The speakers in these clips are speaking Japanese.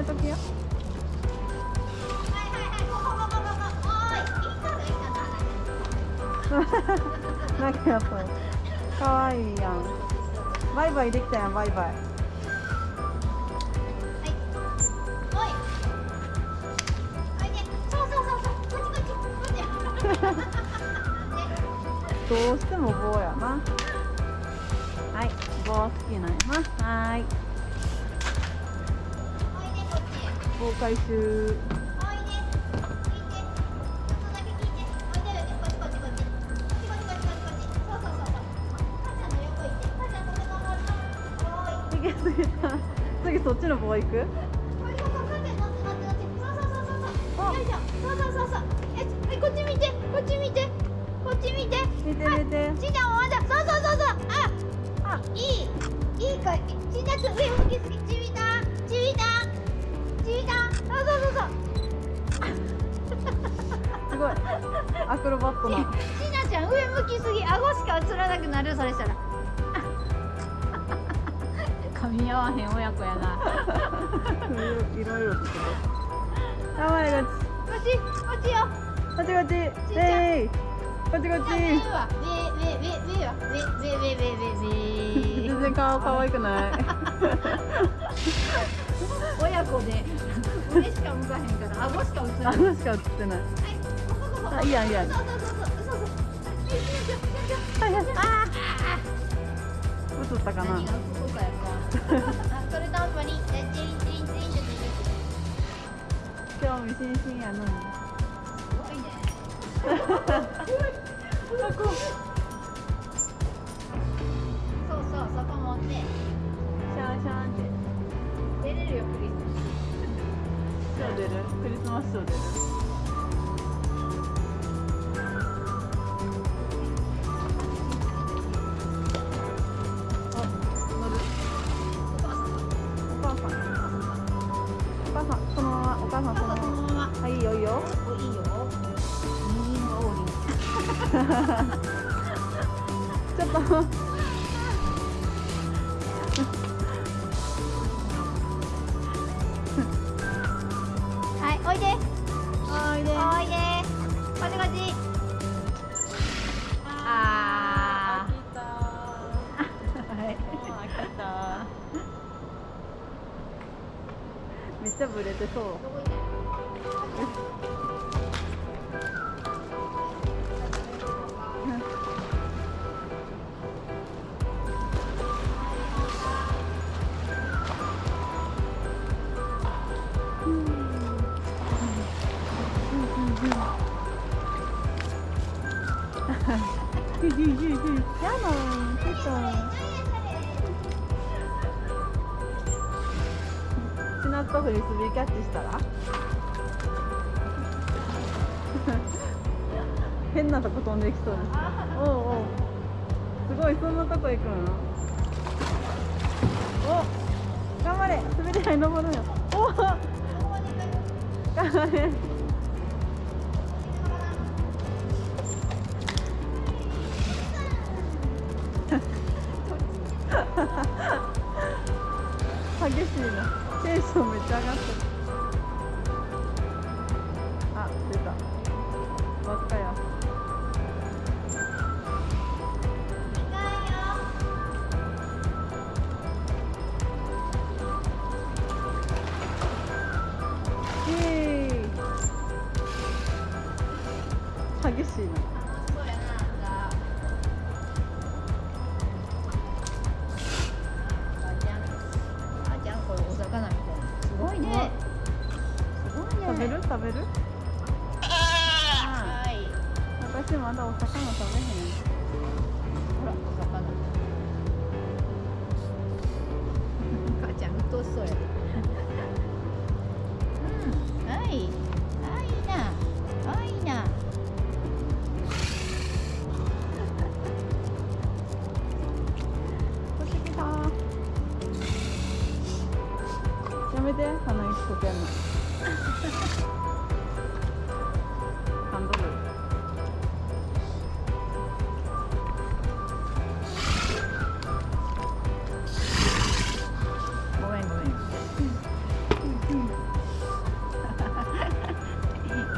めとよ。なんかやっぱかわいいやん。バイバイできたやんバイバイ。どうしても棒やなはい。棒好きなんやなはい。法回収次そっちの棒行くゃああいい。いいかちーちゃん上向きすぎ。ちびたちびたちびたそうそうそうそう。すごい。アクロバットなちちなちゃん上向きすぎ顎しか映らなくなるそれしたら。噛み合わへん親子やな。いろいろいろつけて。頑張れここっちこっちよ。こっちこっち。こっちこっ上ち全然顔可愛くない親子で 上しか向かへんから顎しか映らあない。のしか映ってない。あいいやんいいやんそうそう。そうそうそあ映ったかな？何がそうかやなあ それとんぱに。チリンチリンチリンチリンチリン。興味津々やのに。すごいね ショー出るクリスマスショー出るあ乗る。おってそう。やのちょっと。ナッとフリスビーキャッチしたら？変なとこ飛んできそうです。おうおう。すごいそんなとこ行くの？お頑張れ。滑り台登るよお。頑張れ。激しいな。テンションめっちゃ上がってるあ出た。輪っかや。激しいな。食べる？はい私まだお魚食べへんほらお魚母ちゃんうとそうやうんはいいなはい。やめて鼻息こけんのごめんごめん。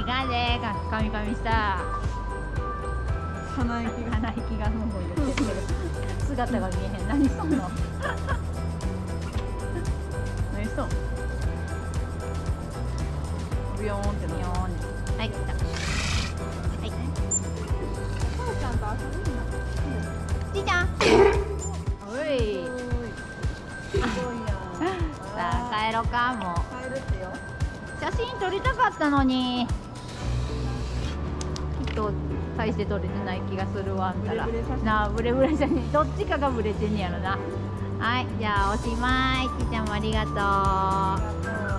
いかん。でかかみかみした鼻息が鼻息がふん。ふん。言ってる姿が見えへん。何しとん。のおい。すごいやんさあ帰ろかもう。帰るってよ写真撮りたかったのに。きっと大して撮れてない気がするわあんたら。なあブレブレ写真。どっちかがブレてんねやろな。はいじゃあおしまい。ちーちゃんもありがとう